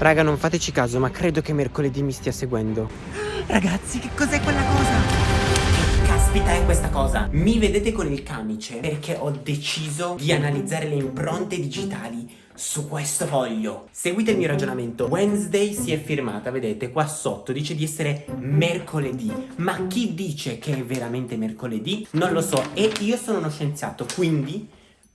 Raga, non fateci caso, ma credo che mercoledì mi stia seguendo. Ragazzi, che cos'è quella cosa? Che caspita è questa cosa? Mi vedete con il camice perché ho deciso di analizzare le impronte digitali su questo foglio. Seguite il mio ragionamento. Wednesday si è firmata, vedete, qua sotto dice di essere mercoledì. Ma chi dice che è veramente mercoledì? Non lo so. E io sono uno scienziato, quindi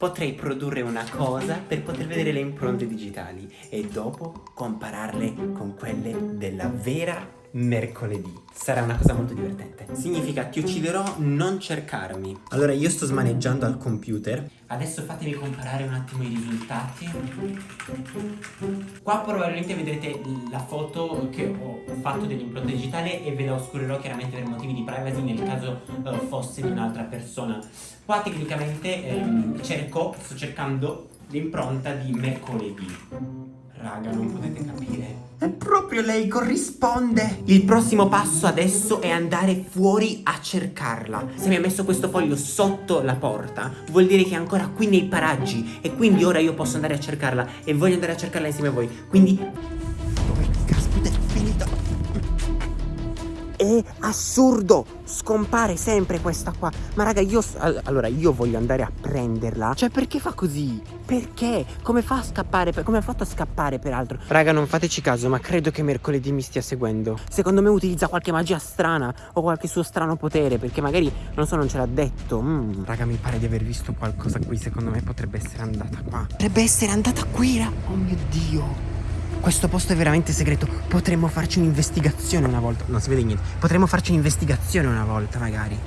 potrei produrre una cosa per poter vedere le impronte digitali e dopo compararle con quelle della vera mercoledì. Sarà una cosa molto divertente. Significa ti ucciderò, non cercarmi. Allora io sto smaneggiando al computer. Adesso fatemi comparare un attimo i risultati. Qua probabilmente vedrete la foto che ho fatto dell'impronta digitale e ve la oscurerò chiaramente per motivi di privacy nel caso uh, fosse di un'altra persona. Qua tecnicamente ehm, cerco, sto cercando l'impronta di mercoledì. Raga, non potete capire. È proprio lei, corrisponde. Il prossimo passo adesso è andare fuori a cercarla. Se mi ha messo questo foglio sotto la porta, vuol dire che è ancora qui nei paraggi. E quindi ora io posso andare a cercarla. E voglio andare a cercarla insieme a voi. Quindi... È assurdo Scompare sempre questa qua Ma raga io Allora io voglio andare a prenderla Cioè perché fa così? Perché? Come fa a scappare? Come ha fatto a scappare peraltro? Raga non fateci caso ma credo che mercoledì mi stia seguendo Secondo me utilizza qualche magia strana O qualche suo strano potere Perché magari non so non ce l'ha detto mm. Raga mi pare di aver visto qualcosa qui Secondo me potrebbe essere andata qua Potrebbe essere andata qui Oh mio dio questo posto è veramente segreto. Potremmo farci un'investigazione una volta. Non si vede niente. Potremmo farci un'investigazione una volta, magari.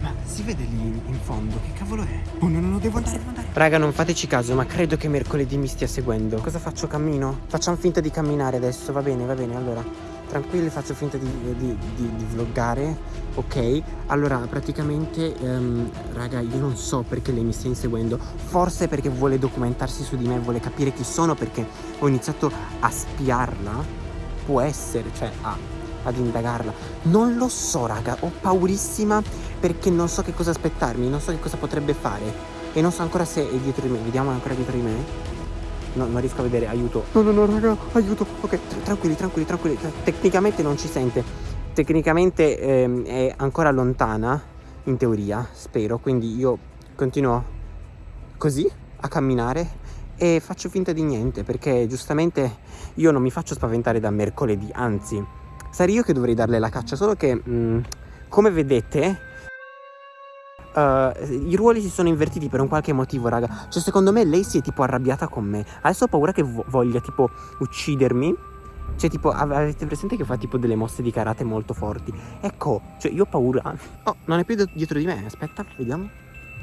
Ma si vede lì in fondo? Che cavolo è? Oh no, no, no, devo andare, devo andare. Raga, non fateci caso, ma credo che mercoledì mi stia seguendo. Cosa faccio? Cammino? Facciamo finta di camminare adesso. Va bene, va bene. Allora tranquilli faccio finta di, di, di, di vloggare ok? Allora praticamente um, raga io non so perché lei mi stia inseguendo. Forse perché vuole documentarsi su di me vuole capire chi sono perché ho iniziato a spiarla. Può essere cioè a, ad indagarla. Non lo so raga ho paurissima perché non so che cosa aspettarmi non so che cosa potrebbe fare. E non so ancora se è dietro di me vediamo ancora dietro di me No, non riesco a vedere, aiuto. No, no, no, raga, aiuto. Ok, tranquilli, tranquilli, tranquilli. Tecnicamente non ci sente. Tecnicamente ehm, è ancora lontana, in teoria, spero. Quindi io continuo così, a camminare e faccio finta di niente perché giustamente io non mi faccio spaventare da mercoledì, anzi sarei io che dovrei darle la caccia, solo che mh, mm, come vedete Uh, i ruoli si sono invertiti per un qualche motivo, raga. Cioè, secondo me lei si è tipo arrabbiata con me. Adesso ho paura che vo voglia tipo uccidermi. Cioè, tipo, avete presente che fa tipo delle mosse di karate molto forti? Ecco, cioè, io ho paura. Oh, non è più dietro di me. Aspetta, vediamo.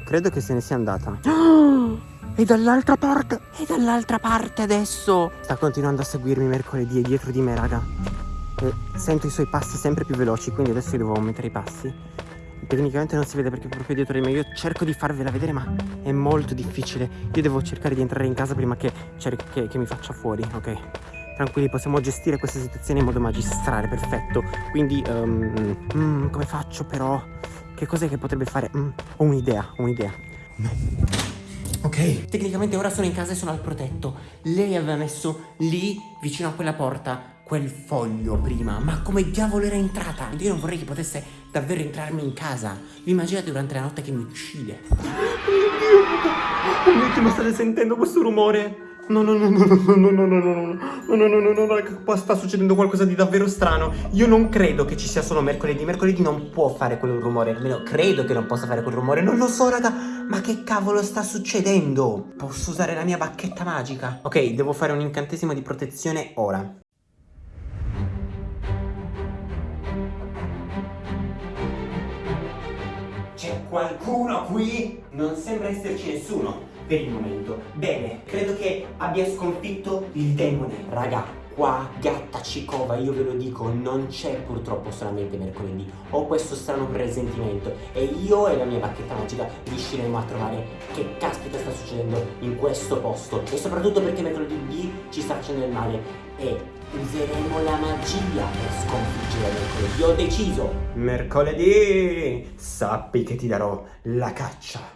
Credo che se ne sia andata. E dall'altra parte. E dall'altra parte adesso. Sta continuando a seguirmi mercoledì. È dietro di me, raga. E sento i suoi passi sempre più veloci. Quindi adesso io devo aumentare i passi. Tecnicamente non si vede perché è proprio dietro di me. Io cerco di farvela vedere ma è molto difficile. Io devo cercare di entrare in casa prima che, che, che mi faccia fuori Ok? Tranquilli possiamo gestire questa situazione in modo magistrale Perfetto. Quindi um, mm, come faccio però? Che cos'è che potrebbe fare? Mm, Ho un'idea un'idea. Ok. Tecnicamente ora sono in casa e sono al protetto. Lei aveva messo lì vicino a quella porta quel foglio prima Ma come diavolo era entrata? Io non vorrei che potesse davvero entrarmi in casa Vi immaginate durante la notte che mi uccide Oh mio Dio ma state sentendo questo rumore? No, no, no, no, no, no, no, no, no, no, no, no, no, no, no, qua sta succedendo qualcosa di davvero strano. Io non credo che ci sia solo mercoledì. Mercoledì non può fare quel rumore, almeno credo che non possa fare quel rumore. Non lo so, raga, ma che cavolo sta succedendo? Posso usare la mia bacchetta magica? Ok, devo fare un incantesimo di protezione ora. Qualcuno qui? Non sembra esserci nessuno per il momento. Bene, credo che abbia sconfitto il demone. Raga, qua gatta cicova, io ve lo dico, non c'è purtroppo solamente mercoledì. Ho questo strano presentimento e io e la mia bacchetta magica riusciremo a trovare che caspita sta succedendo in questo posto. E soprattutto perché mercoledì ci sta facendo del male. E useremo la magia per sconfiggere mercoledì. Ho deciso! Mercoledì! Sappi che ti darò la caccia.